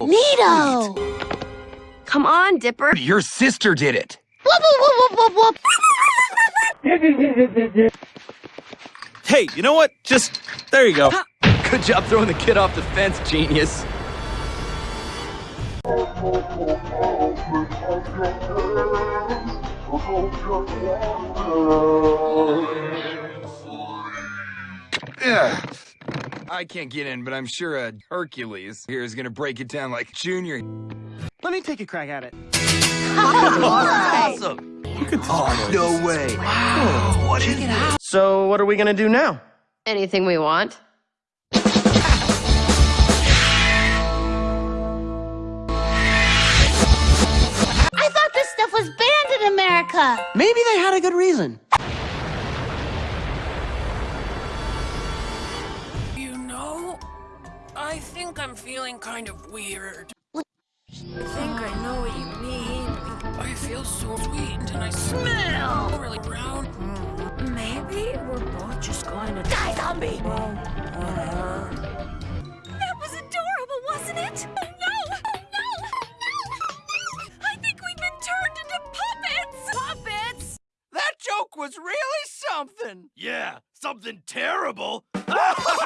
Neato! Come on, Dipper. Your sister did it. Whoop, whoop, whoop, whoop, whoop. Hey, you know what? Just, there you go. Good job throwing the kid off the fence, genius. Ugh. I can't get in, but I'm sure a Hercules here is gonna break it down like Junior. Let me take a crack at it. Awesome! Oh, no way. Wow. what is this? So, what are we gonna do now? Anything we want. I thought this stuff was banned in America. Maybe they had a good reason. I think I'm feeling kind of weird. I think I know what you mean. I feel so sweet and I smell really brown. Hmm. Maybe we're both just going to die zombie. Oh, that was adorable, wasn't it? Oh no! Oh no! Oh no! I think we've been turned into puppets! Puppets? That joke was really something. Yeah, something terrible.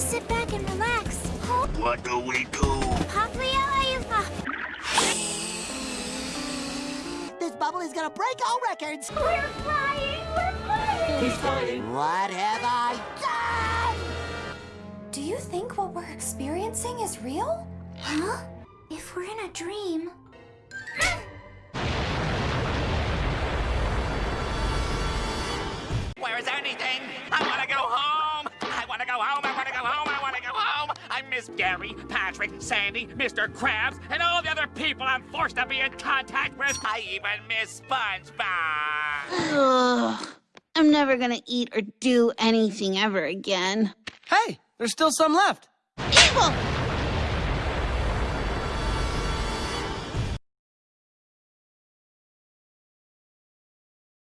no time to sit back and relax. Huh? What do we do? Pop me alive! This bubble is gonna break all records. We're flying! We're flying! He's flying! What have I done? Do you think what we're experiencing is real? Huh? If we're in a dream... Where is anything? I want to go home. Home. Gary, Patrick, Sandy, Mr. Krabs, and all the other people I'm forced to be in contact with. I even miss SpongeBob. Ugh. I'm never gonna eat or do anything ever again. Hey, there's still some left. Evil!